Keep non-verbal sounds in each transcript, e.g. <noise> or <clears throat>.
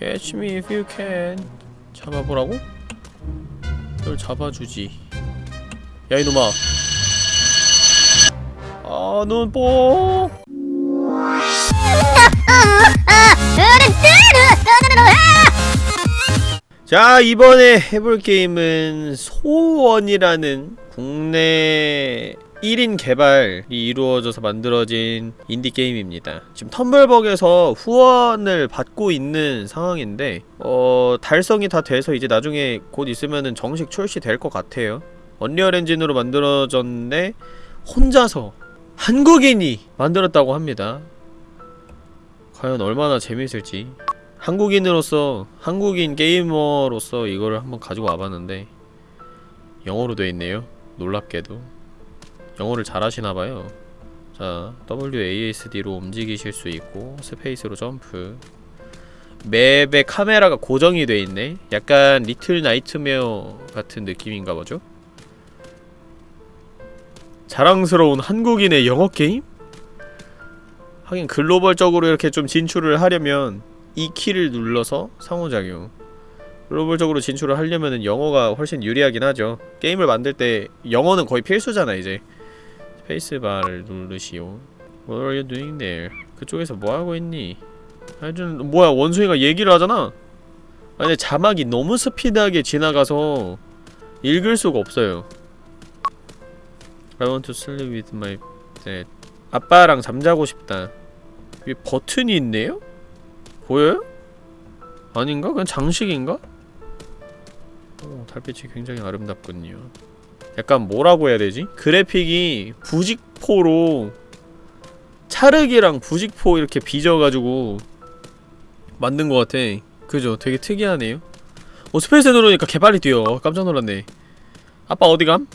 Catch me if you can. 잡아보라고? 널 잡아주지. 야 이놈아. 아 눈뽕 자 이번에 해볼 게임은 소원이라는 국내 1인 개발이 이루어져서 만들어진 인디 게임입니다. 지금 텀블벅에서 후원을 받고 있는 상황인데 어... 달성이 다 돼서 이제 나중에 곧 있으면은 정식 출시될 것 같아요. Unreal 엔진으로 만들어졌는데 혼자서 한국인이 만들었다고 합니다. 과연 얼마나 재밌을지 한국인으로서 한국인 게이머로서 이거를 한번 가지고 와봤는데 영어로 돼있네요 놀랍게도 영어를 잘하시나봐요. 자 WASD로 움직이실 수 있고 스페이스로 점프. 맵의 카메라가 고정이 돼 있네. 약간 Little Nightmare 같은 느낌인가 보죠? 자랑스러운 한국인의 영어 게임? 하긴 글로벌적으로 이렇게 좀 진출을 하려면 이 키를 눌러서 상호작용. 글로벌적으로 진출을 하려면은 영어가 훨씬 유리하긴 하죠. 게임을 만들 때 영어는 거의 필수잖아 이제 스페이스바를 누르시오 What are you doing there? 그쪽에서 뭐하고 있니? 하여튼 뭐야 원숭이가 얘기를 하잖아 아니 근데 자막이 너무 스피드하게 지나가서 읽을 수가 없어요 I want to sleep with my dad 아빠랑 잠자고 싶다 위에 버튼이 있네요? 보여요? 아닌가? 그냥 장식인가? 오, 달빛이 굉장히 아름답군요. 약간 뭐라고 해야 되지? 그래픽이 부직포로 찰흙이랑 부직포 이렇게 빚어가지고 만든 것 같아. 그죠? 되게 특이하네요. 어, 스페이스 누르니까 개빨리 뛰어. 깜짝 놀랐네. 아빠 어디감?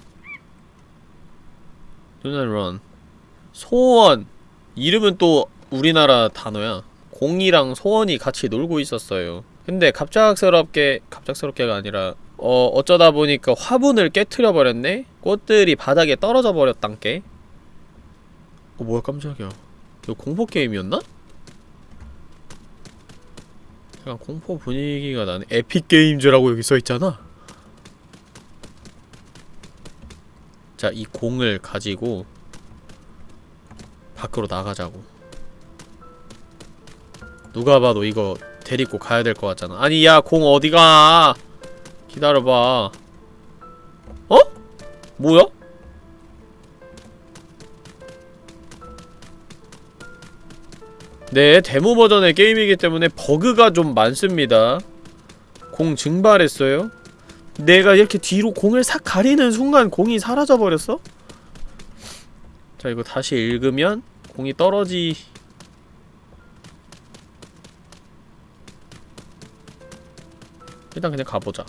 Run. 소원. 이름은 또 우리나라 단어야. 공이랑 소원이 같이 놀고 있었어요. 근데 갑작스럽게 갑작스럽게가 아니라 어 어쩌다 보니까 화분을 깨트려 버렸네. 꽃들이 바닥에 떨어져 버렸단께. 어 뭐야 깜짝이야. 이거 공포 게임이었나? 약간 공포 분위기가 나네. 에픽 게임즈라고 여기 써 있잖아. 자, 이 공을 가지고 밖으로 나가자고. 누가 봐도 이거 데리고 가야 될 것 같잖아 아니 야 공 어디가 기다려봐 어? 뭐야? 네 데모 버전의 게임이기 때문에 버그가 좀 많습니다 공 증발했어요 내가 이렇게 뒤로 공을 싹 가리는 순간 공이 사라져버렸어? 자 이거 다시 읽으면 공이 떨어지 일단 그냥 가보자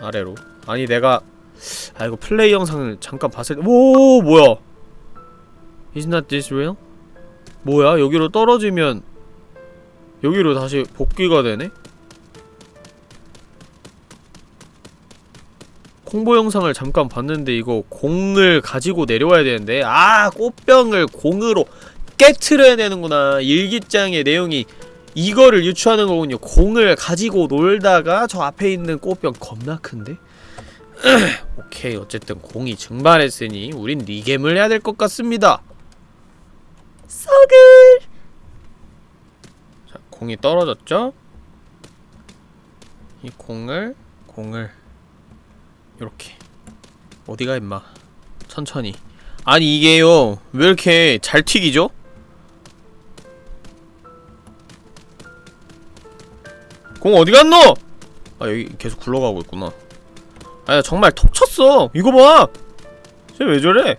아래로 아니 내가 아 이거 플레이 영상을 잠깐 봤을 때오 뭐야 Is not this real? 뭐야 여기로 떨어지면 여기로 다시 복귀가 되네? 홍보 영상을 잠깐 봤는데 이거 공을 가지고 내려와야 되는데 아 꽃병을 공으로 깨트려야 되는구나 일기장의 내용이 이거를 유추하는 거군요. 공을 가지고 놀다가 저 앞에 있는 꽃병 겁나 큰데? <clears throat> 오케이 어쨌든 공이 증발했으니 우린 리겜을 해야 될 것 같습니다. 썩을 자 공이 떨어졌죠? 이 공을 공을 요렇게 어디가 임마 천천히 아니 이게요 왜 이렇게 잘 튀기죠? 공 어디 갔노? 아 여기 계속 굴러가고 있구나 아야 정말 톡 쳤어 이거 봐! 쟤 왜 저래?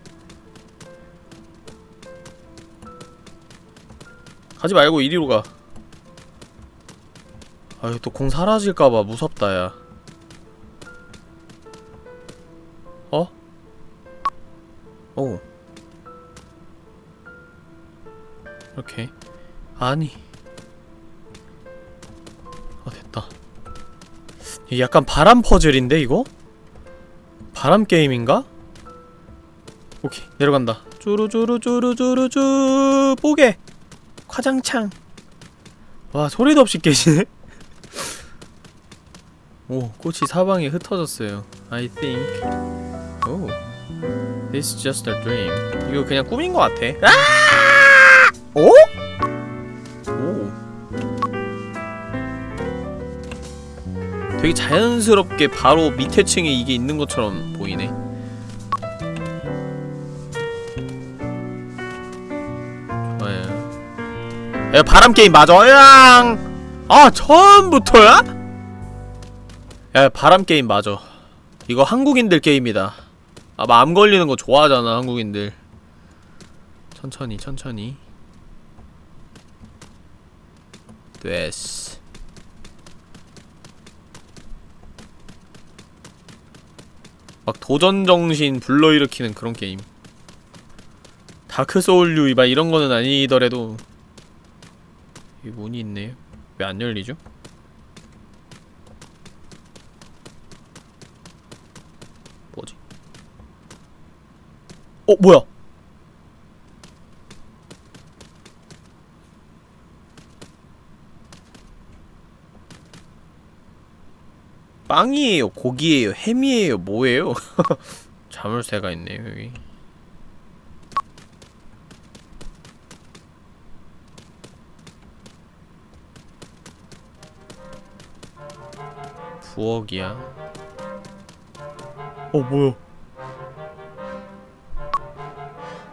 가지 말고 이리로 가 아유 또 공 사라질까봐 무섭다 야 어? 오 이렇게 아니 약간 바람 퍼즐인데 이거? 바람 게임인가? 오케이 내려간다 쭈루쭈루쭈루쭈루쭈 뽀개 화장창 와 소리도 없이 깨지네? <laughs> 오 꽃이 사방에 흩어졌어요 I think 오 This is just a dream 이거 그냥 꿈인 것 같아 아! 오? 오 되게 자연스럽게 바로 밑에 층에 이게 있는 것처럼 보이네. 좋아요 야 바람게임 맞아? 으앙! 아 처음부터야? 야 바람게임 맞아. 이거 한국인들 게임이다. 아 마음 걸리는 거 좋아하잖아 한국인들. 천천히 천천히. 됐어 막 도전정신 불러일으키는 그런 게임 다크소울류 막 이런 거는 아니더라도 이 문이 있네요 왜안 열리죠? 뭐지? 어 뭐야? 빵이에요? 고기예요? 햄이에요? 뭐예요? 자물쇠가 있네요 여기 부엌이야 어 뭐야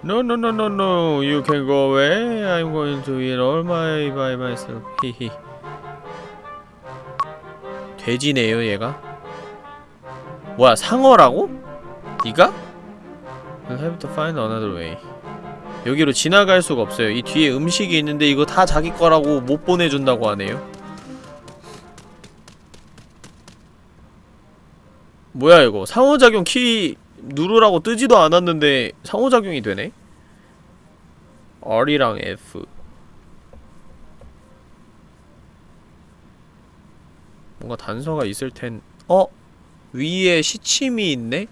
No no no no no You can go away I'm going to eat all my by myself 히히 돼지네요 얘가 뭐야 상어라고? 니가? I'll have to find another way 여기로 지나갈 수가 없어요 이 뒤에 음식이 있는데 이거 다 자기 거라고 못 보내준다고 하네요 뭐야 이거 상호작용 키 누르라고 뜨지도 않았는데 상호작용이 되네? R이랑 F 뭔가 단서가 있을 텐... 어? 위에 시침이 있네?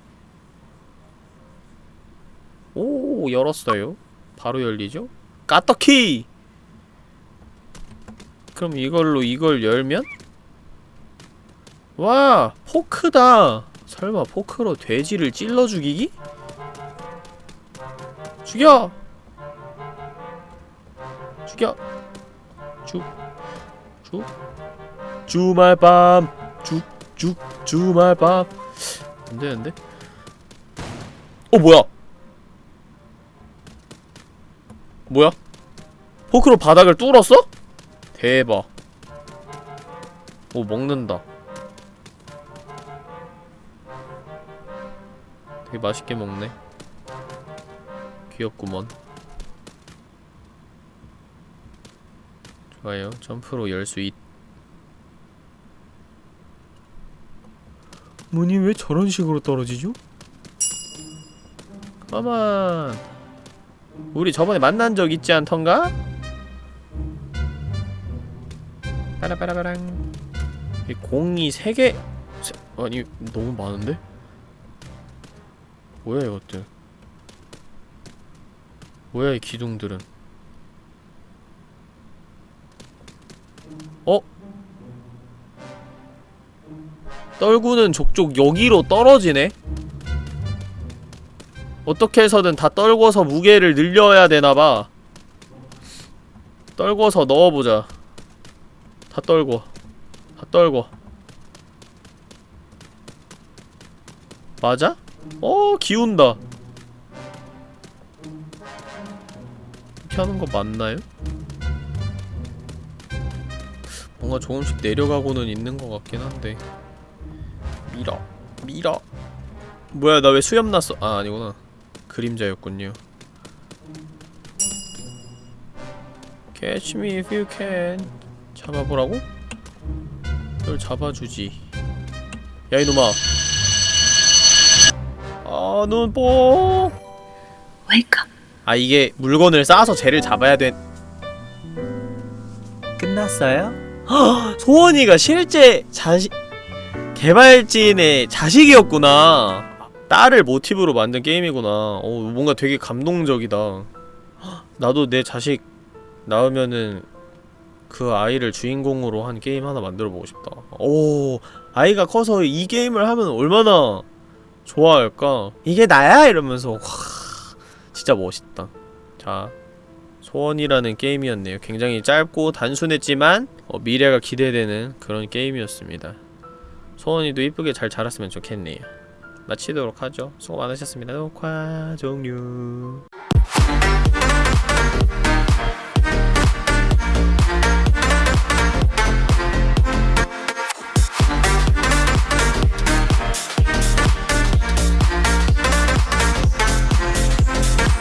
오 열었어요 바로 열리죠? 까떡키! 그럼 이걸로 이걸 열면? 와! 포크다! 설마 포크로 돼지를 찔러 죽이기? 죽여! 죽여! 죽, 죽, 주말 밤! 죽, 죽, 주말 밤! 안되는데? 어, 뭐야? 뭐야? 포크로 바닥을 뚫었어? 대박. 오, 먹는다. 되게 맛있게 먹네 귀엽구먼 좋아요 점프로 열 수 있... 문이 왜 저런 식으로 떨어지죠? 가만 우리 저번에 만난 적 있지 않던가? 빠라빠라빠랑 이 공이 3개... 세... 아니 너무 많은데? 뭐야 이것들 뭐야 이 기둥들은 어? 떨구는 족족 여기로 떨어지네? 어떻게 해서든 다 떨궈서 무게를 늘려야 되나봐 떨궈서 넣어보자 다 떨궈 다 떨궈 맞아? 어 기운다 이렇게 하는 거 맞나요? 뭔가 조금씩 내려가고는 있는 것 같긴 한데 밀어. 밀어. 뭐야 나 왜 수염 났어? 아 아니구나. 그림자였군요. Catch me if you can. 잡아보라고? 널 잡아주지. 야 이놈아. 아 눈뽕 Wake up. 아 이게 물건을 쌓아서 쟤를 잡아야 된 끝났어요? 헉, 소원이가 실제 자식 개발진의 자식이었구나 딸을 모티브로 만든 게임이구나 어 뭔가 되게 감동적이다 헉, 나도 내 자식 낳으면은 그 아이를 주인공으로 한 게임 하나 만들어 보고 싶다. 오, 아이가 커서 이 게임을 하면 얼마나 좋아할까? 이게 나야 이러면서 와, 진짜 멋있다. 자, 소원이라는 게임이었네요. 굉장히 짧고 단순했지만 어, 미래가 기대되는 그런 게임이었습니다. 소원이도 이쁘게 잘 자랐으면 좋겠네요. 마치도록 하죠. 수고 많으셨습니다. 녹화 종료.